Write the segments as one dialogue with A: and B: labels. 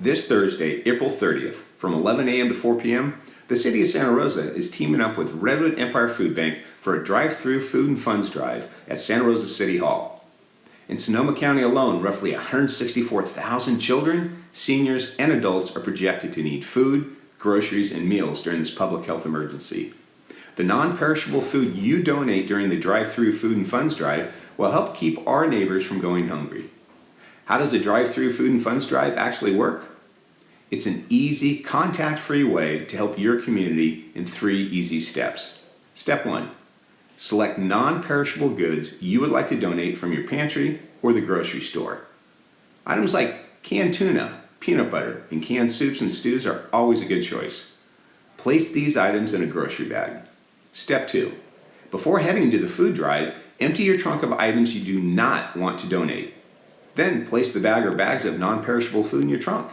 A: This Thursday, April 30th, from 11 a.m. to 4 p.m., the City of Santa Rosa is teaming up with Redwood Empire Food Bank for a drive-through food and funds drive at Santa Rosa City Hall. In Sonoma County alone, roughly 164,000 children, seniors, and adults are projected to need food, groceries, and meals during this public health emergency. The non-perishable food you donate during the drive-through food and funds drive will help keep our neighbors from going hungry. How does the drive-through food and funds drive actually work? It's an easy, contact-free way to help your community in three easy steps. Step one, select non-perishable goods you would like to donate from your pantry or the grocery store. Items like canned tuna, peanut butter, and canned soups and stews are always a good choice. Place these items in a grocery bag. Step two, before heading to the food drive, empty your trunk of items you do not want to donate. Then place the bag or bags of non-perishable food in your trunk.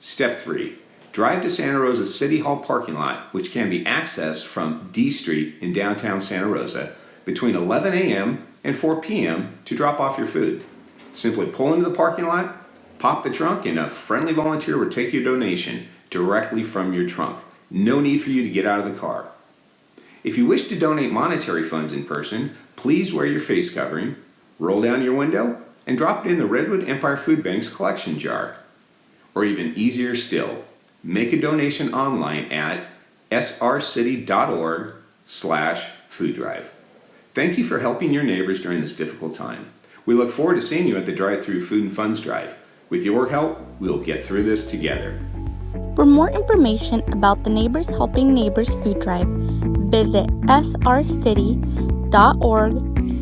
A: Step 3. Drive to Santa Rosa City Hall parking lot, which can be accessed from D Street in downtown Santa Rosa between 11 a.m. and 4 p.m. to drop off your food. Simply pull into the parking lot, pop the trunk, and a friendly volunteer will take your donation directly from your trunk. No need for you to get out of the car. If you wish to donate monetary funds in person, please wear your face covering, roll down your window, and drop it in the Redwood Empire Food Bank's collection jar. Or even easier still, make a donation online at srcity.org slash food drive. Thank you for helping your neighbors during this difficult time. We look forward to seeing you at the drive-through Food and Funds Drive. With your help, we'll get through this together.
B: For more information about the Neighbors Helping Neighbors Food Drive, visit srcity.org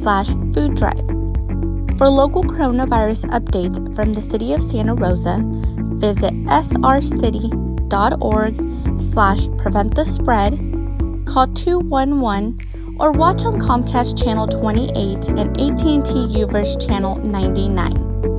B: slash food drive. For local coronavirus updates from the City of Santa Rosa, visit srcity.org slash prevent the spread, call 211, or watch on Comcast Channel 28 and AT&T UVerse Channel 99.